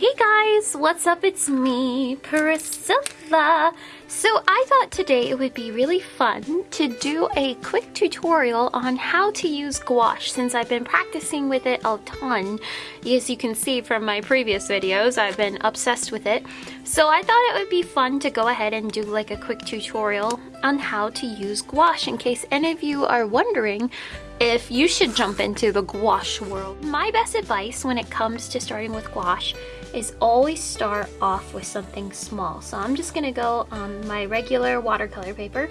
Hey guys, what's up? It's me, Priscilla. So I thought today it would be really fun to do a quick tutorial on how to use gouache since I've been practicing with it a ton. As you can see from my previous videos, I've been obsessed with it. So I thought it would be fun to go ahead and do like a quick tutorial on how to use gouache in case any of you are wondering if you should jump into the gouache world. My best advice when it comes to starting with gouache is always start off with something small. So I'm just gonna go on my regular watercolor paper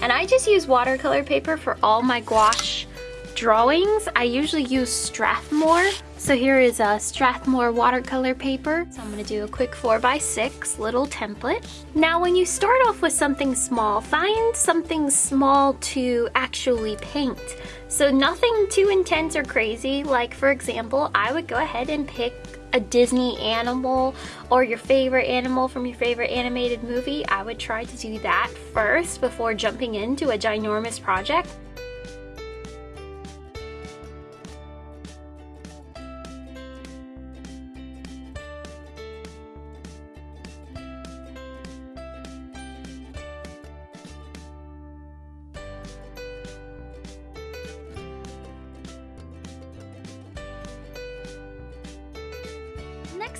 and I just use watercolor paper for all my gouache drawings. I usually use Strathmore. So here is a Strathmore watercolor paper. So I'm gonna do a quick four by six little template. Now when you start off with something small, find something small to actually paint. So nothing too intense or crazy. Like for example, I would go ahead and pick a Disney animal or your favorite animal from your favorite animated movie, I would try to do that first before jumping into a ginormous project.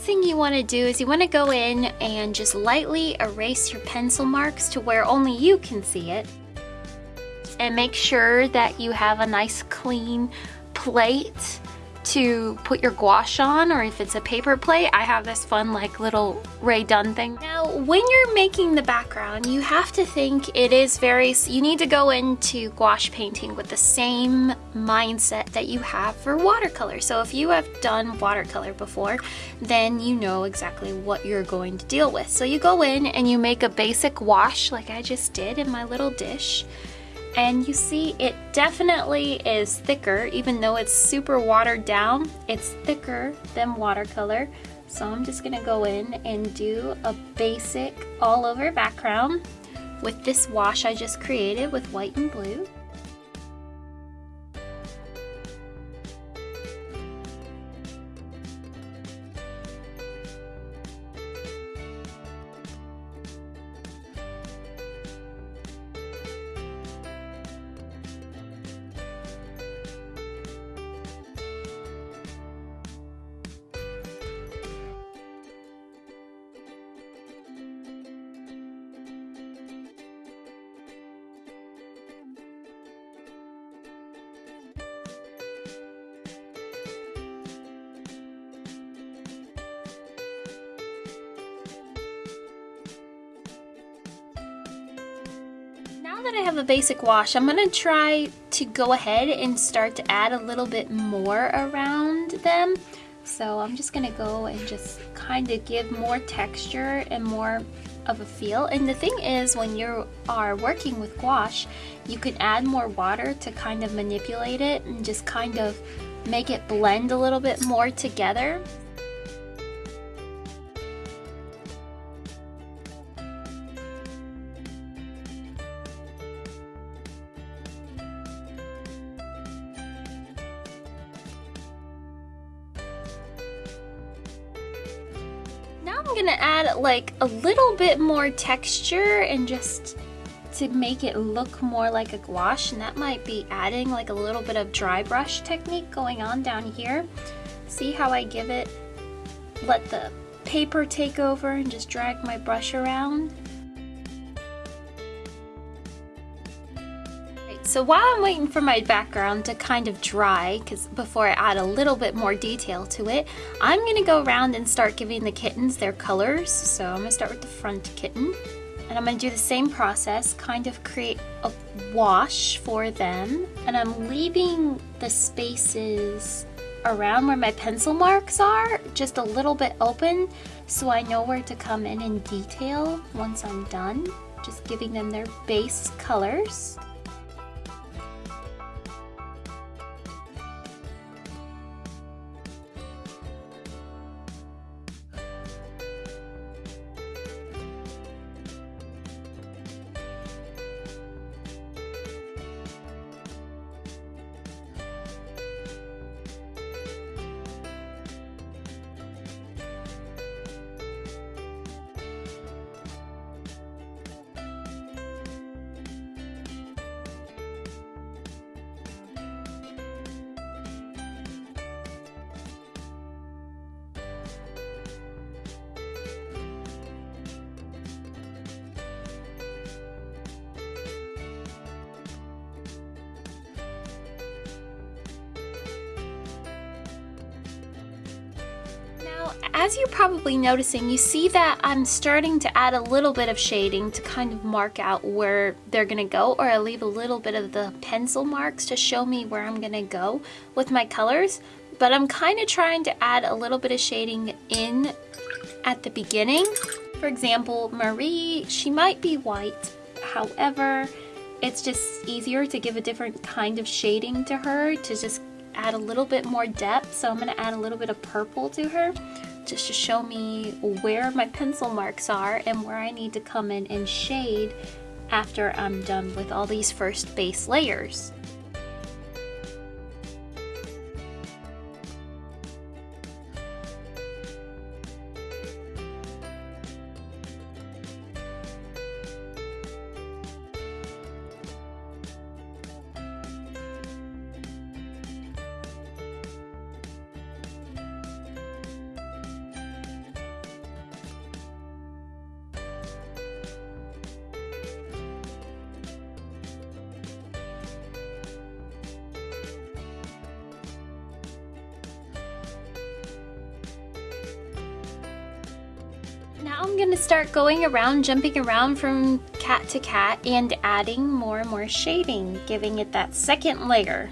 Next thing you want to do is you want to go in and just lightly erase your pencil marks to where only you can see it. And make sure that you have a nice clean plate to put your gouache on or if it's a paper plate I have this fun like little Ray Dunn thing. Now when you're making the background you have to think it is very you need to go into gouache painting with the same mindset that you have for watercolor. So if you have done watercolor before then you know exactly what you're going to deal with. So you go in and you make a basic wash like I just did in my little dish and you see it definitely is thicker even though it's super watered down it's thicker than watercolor. So I'm just gonna go in and do a basic all over background with this wash I just created with white and blue that I have a basic wash, I'm gonna try to go ahead and start to add a little bit more around them. So I'm just gonna go and just kind of give more texture and more of a feel. And the thing is, when you are working with gouache, you can add more water to kind of manipulate it and just kind of make it blend a little bit more together. I'm gonna add like a little bit more texture and just to make it look more like a gouache and that might be adding like a little bit of dry brush technique going on down here. See how I give it, let the paper take over and just drag my brush around. So while I'm waiting for my background to kind of dry, because before I add a little bit more detail to it, I'm going to go around and start giving the kittens their colors. So I'm going to start with the front kitten. And I'm going to do the same process, kind of create a wash for them. And I'm leaving the spaces around where my pencil marks are just a little bit open so I know where to come in in detail once I'm done. Just giving them their base colors. Now, as you're probably noticing, you see that I'm starting to add a little bit of shading to kind of mark out where they're gonna go, or I leave a little bit of the pencil marks to show me where I'm gonna go with my colors. But I'm kind of trying to add a little bit of shading in at the beginning. For example, Marie, she might be white. However, it's just easier to give a different kind of shading to her to just add a little bit more depth. So I'm gonna add a little bit of purple to her just to show me where my pencil marks are and where I need to come in and shade after I'm done with all these first base layers. Now I'm gonna start going around, jumping around from cat to cat and adding more and more shading, giving it that second layer.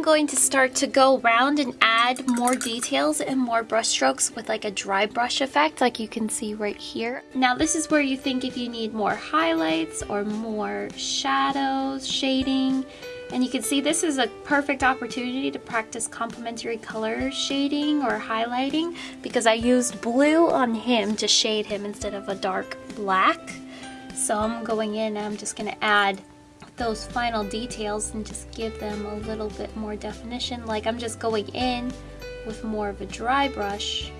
I'm going to start to go around and add more details and more brush strokes with like a dry brush effect like you can see right here. Now this is where you think if you need more highlights or more shadows, shading, and you can see this is a perfect opportunity to practice complementary color shading or highlighting because I used blue on him to shade him instead of a dark black. So I'm going in I'm just going to add those final details and just give them a little bit more definition. Like I'm just going in with more of a dry brush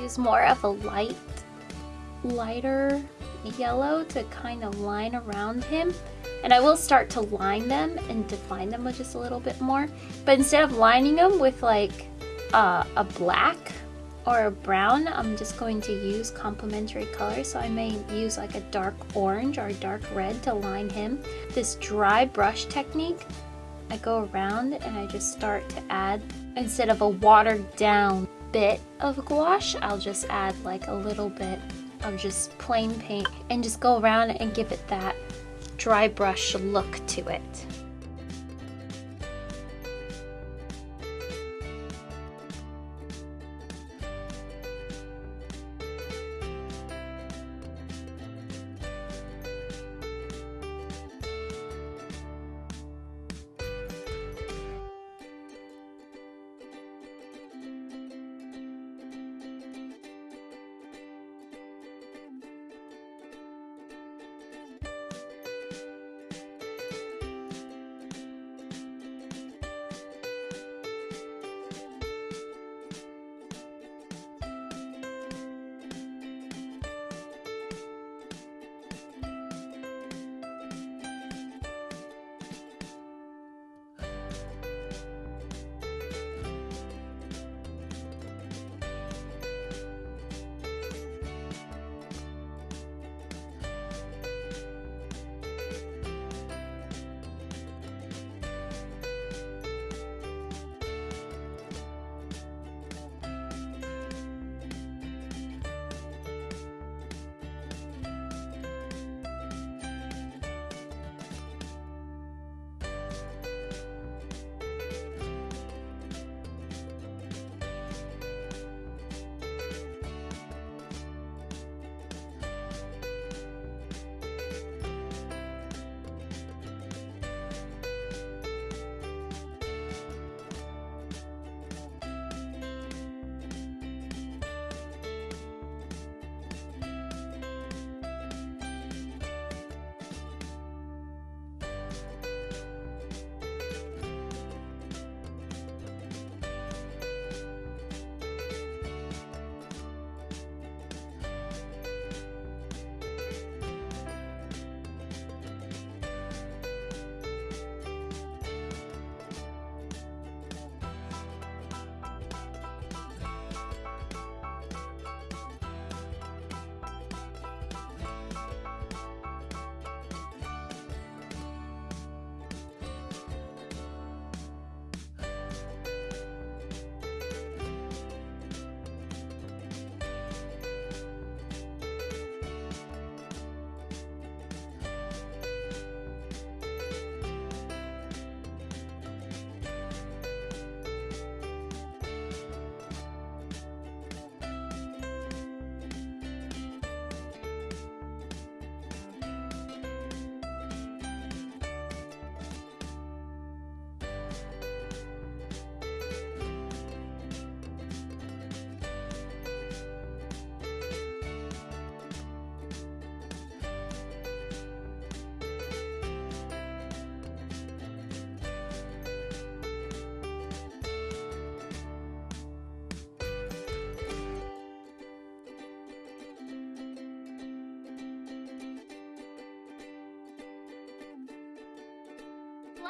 use more of a light, lighter yellow to kind of line around him. And I will start to line them and define them with just a little bit more. But instead of lining them with like uh, a black or a brown, I'm just going to use complementary colors. So I may use like a dark orange or a dark red to line him. This dry brush technique, I go around and I just start to add, instead of a watered down bit of gouache, I'll just add like a little bit of just plain paint and just go around and give it that dry brush look to it.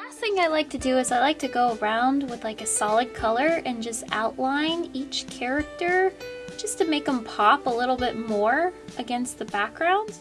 Last thing I like to do is I like to go around with like a solid color and just outline each character just to make them pop a little bit more against the background.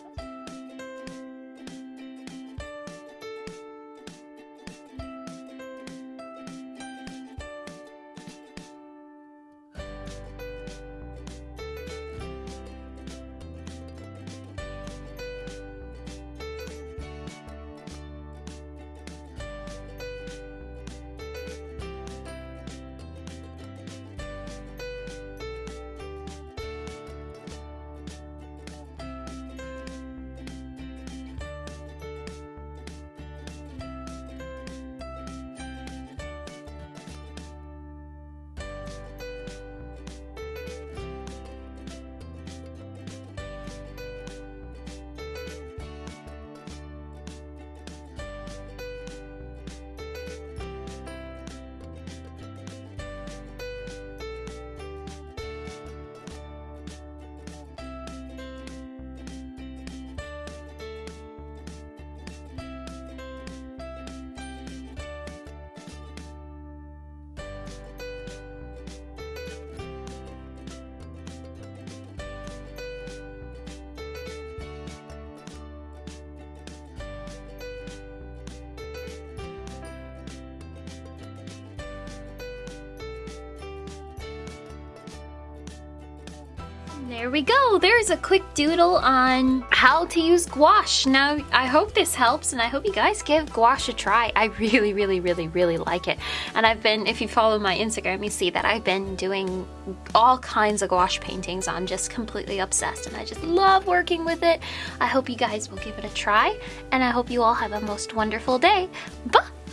There we go. There's a quick doodle on how to use gouache. Now, I hope this helps and I hope you guys give gouache a try. I really, really, really, really like it. And I've been, if you follow my Instagram, you see that I've been doing all kinds of gouache paintings. I'm just completely obsessed and I just love working with it. I hope you guys will give it a try and I hope you all have a most wonderful day.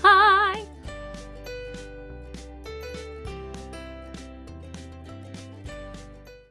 Bye!